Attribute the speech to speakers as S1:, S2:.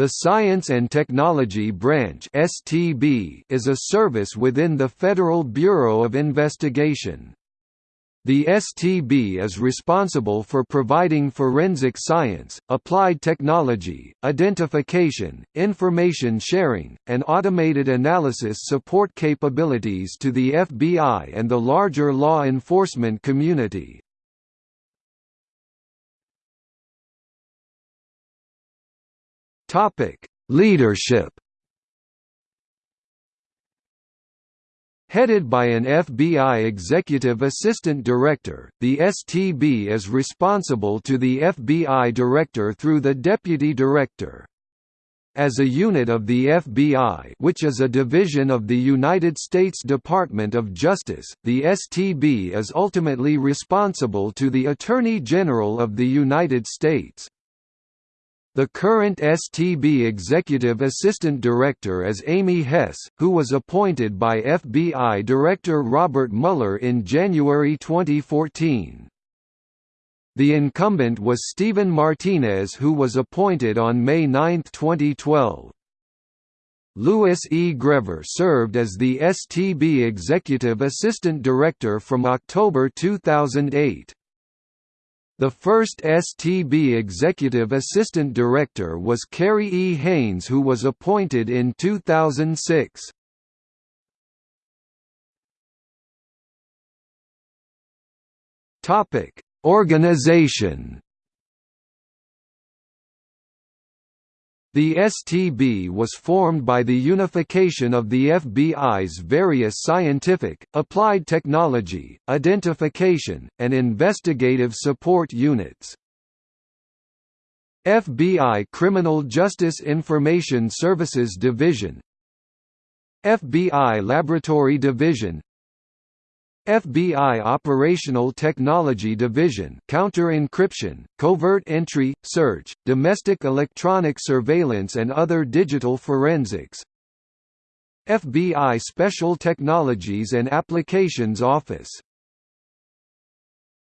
S1: The Science and Technology Branch (STB) is a service within the Federal Bureau of Investigation. The STB is responsible for providing forensic science, applied technology, identification, information sharing, and automated analysis support capabilities to the FBI and the larger law enforcement community. Topic: Leadership. Headed by an FBI Executive Assistant Director, the STB is responsible to the FBI Director through the Deputy Director. As a unit of the FBI which is a division of the United States Department of Justice, the STB is ultimately responsible to the Attorney General of the United States. The current STB Executive Assistant Director is Amy Hess, who was appointed by FBI Director Robert Mueller in January 2014. The incumbent was Stephen Martinez who was appointed on May 9, 2012. Louis E. Grever served as the STB Executive Assistant Director from October 2008. The first STB Executive Assistant Director was Kerry E. Haynes who was appointed in 2006. Organization The STB was formed by the unification of the FBI's various scientific, applied technology, identification, and investigative support units. FBI Criminal Justice Information Services Division FBI Laboratory Division FBI Operational Technology Division counter-encryption, covert entry, search, domestic electronic surveillance and other digital forensics. FBI Special Technologies and Applications Office